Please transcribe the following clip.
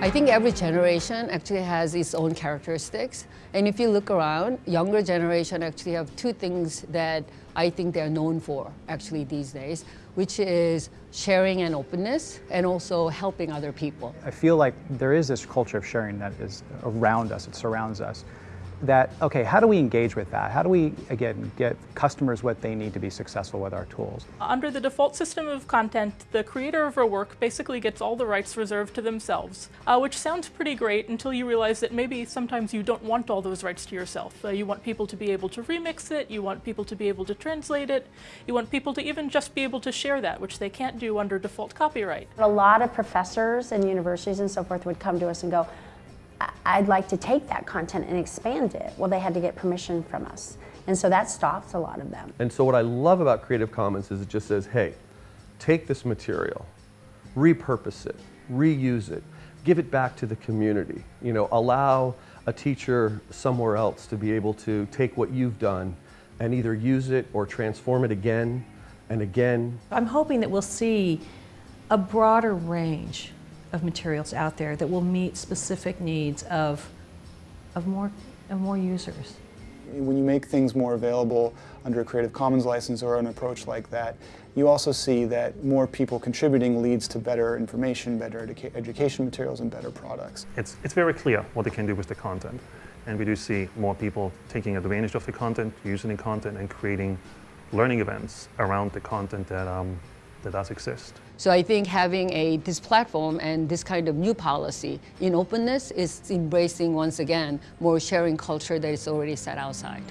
I think every generation actually has its own characteristics. And if you look around, younger generation actually have two things that I think they're known for actually these days, which is sharing and openness and also helping other people. I feel like there is this culture of sharing that is around us, it surrounds us that, okay, how do we engage with that? How do we, again, get customers what they need to be successful with our tools? Under the default system of content, the creator of a work basically gets all the rights reserved to themselves, uh, which sounds pretty great until you realize that maybe sometimes you don't want all those rights to yourself. Uh, you want people to be able to remix it, you want people to be able to translate it, you want people to even just be able to share that, which they can't do under default copyright. A lot of professors and universities and so forth would come to us and go, I'd like to take that content and expand it. Well, they had to get permission from us. And so that stops a lot of them. And so what I love about Creative Commons is it just says, hey, take this material, repurpose it, reuse it, give it back to the community. You know, allow a teacher somewhere else to be able to take what you've done and either use it or transform it again and again. I'm hoping that we'll see a broader range of materials out there that will meet specific needs of, of, more, of more users. When you make things more available under a Creative Commons license or an approach like that, you also see that more people contributing leads to better information, better educa education materials, and better products. It's, it's very clear what they can do with the content. And we do see more people taking advantage of the content, using the content, and creating learning events around the content that, um, that does exist. So I think having a, this platform and this kind of new policy in openness is embracing once again more sharing culture that is already set outside.